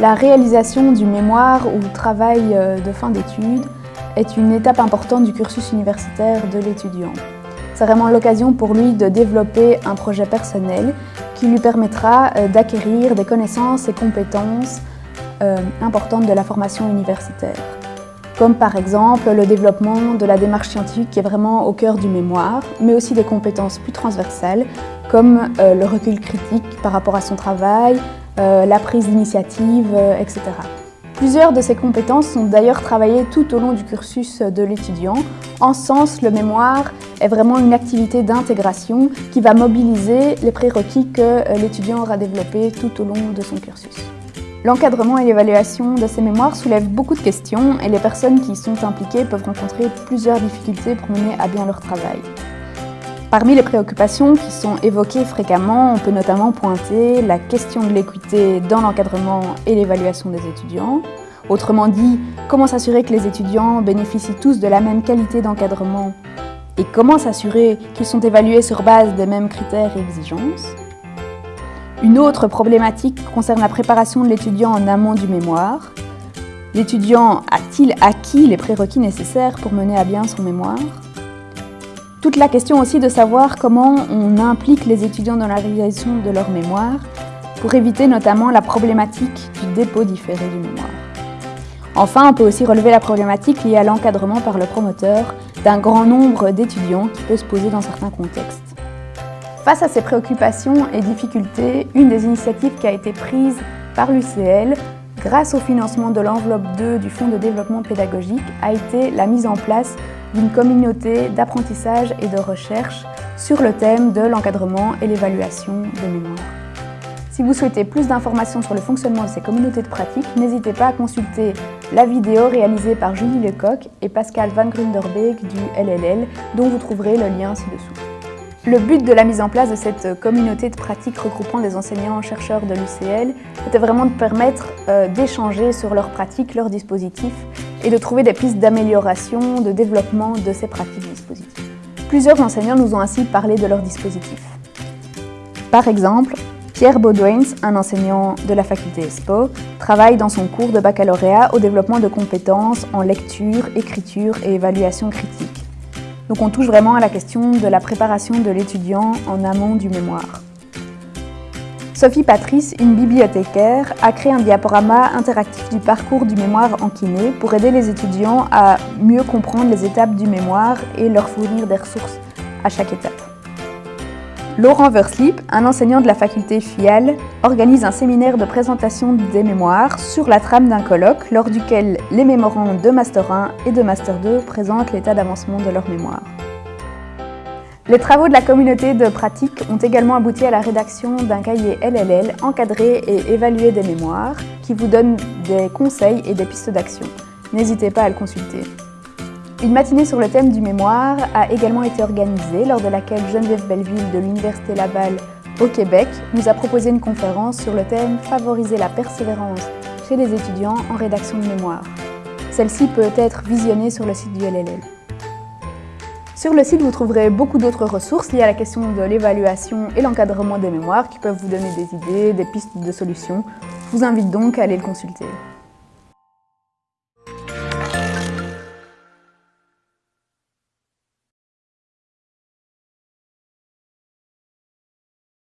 La réalisation du mémoire ou travail euh, de fin d'études est une étape importante du cursus universitaire de l'étudiant. C'est vraiment l'occasion pour lui de développer un projet personnel qui lui permettra euh, d'acquérir des connaissances et compétences euh, importantes de la formation universitaire. Comme par exemple le développement de la démarche scientifique qui est vraiment au cœur du mémoire, mais aussi des compétences plus transversales comme le recul critique par rapport à son travail, euh, la prise d'initiative, euh, etc. Plusieurs de ces compétences sont d'ailleurs travaillées tout au long du cursus de l'étudiant. En sens, le mémoire est vraiment une activité d'intégration qui va mobiliser les prérequis que euh, l'étudiant aura développés tout au long de son cursus. L'encadrement et l'évaluation de ces mémoires soulèvent beaucoup de questions et les personnes qui y sont impliquées peuvent rencontrer plusieurs difficultés pour mener à bien leur travail. Parmi les préoccupations qui sont évoquées fréquemment, on peut notamment pointer la question de l'équité dans l'encadrement et l'évaluation des étudiants. Autrement dit, comment s'assurer que les étudiants bénéficient tous de la même qualité d'encadrement? Et comment s'assurer qu'ils sont évalués sur base des mêmes critères et exigences? Une autre problématique concerne la préparation de l'étudiant en amont du mémoire. L'étudiant a-t-il acquis les prérequis nécessaires pour mener à bien son mémoire? Toute la question aussi de savoir comment on implique les étudiants dans la réalisation de leur mémoire pour éviter notamment la problématique du dépôt différé du mémoire. Enfin, on peut aussi relever la problématique liée à l'encadrement par le promoteur d'un grand nombre d'étudiants qui peut se poser dans certains contextes. Face à ces préoccupations et difficultés, une des initiatives qui a été prise par l'UCL grâce au financement de l'enveloppe 2 du Fonds de développement pédagogique a été la mise en place d'une communauté d'apprentissage et de recherche sur le thème de l'encadrement et l'évaluation des mémoires. Si vous souhaitez plus d'informations sur le fonctionnement de ces communautés de pratique, n'hésitez pas à consulter la vidéo réalisée par Julie Lecoq et Pascal Van Grunderbeek du LLL, dont vous trouverez le lien ci-dessous. Le but de la mise en place de cette communauté de pratique regroupant des enseignants-chercheurs de l'UCL était vraiment de permettre euh, d'échanger sur leurs pratiques, leurs dispositifs et de trouver des pistes d'amélioration, de développement de ces pratiques dispositifs. Plusieurs enseignants nous ont ainsi parlé de leurs dispositifs. Par exemple, Pierre Baudouins, un enseignant de la faculté ESPO, travaille dans son cours de baccalauréat au développement de compétences en lecture, écriture et évaluation critique. Donc on touche vraiment à la question de la préparation de l'étudiant en amont du mémoire. Sophie Patrice, une bibliothécaire, a créé un diaporama interactif du parcours du mémoire en kiné pour aider les étudiants à mieux comprendre les étapes du mémoire et leur fournir des ressources à chaque étape. Laurent Verslip, un enseignant de la faculté FIAL, organise un séminaire de présentation des mémoires sur la trame d'un colloque lors duquel les mémorants de Master 1 et de Master 2 présentent l'état d'avancement de leur mémoire. Les travaux de la communauté de pratique ont également abouti à la rédaction d'un cahier LLL encadré et évalué des mémoires qui vous donne des conseils et des pistes d'action. N'hésitez pas à le consulter. Une matinée sur le thème du mémoire a également été organisée lors de laquelle Geneviève Belleville de l'Université Laval au Québec nous a proposé une conférence sur le thème « Favoriser la persévérance chez les étudiants en rédaction de mémoire ». Celle-ci peut être visionnée sur le site du LLL. Sur le site, vous trouverez beaucoup d'autres ressources liées à la question de l'évaluation et l'encadrement des mémoires qui peuvent vous donner des idées, des pistes de solutions. Je vous invite donc à aller le consulter.